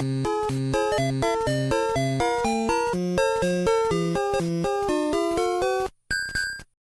Thank you.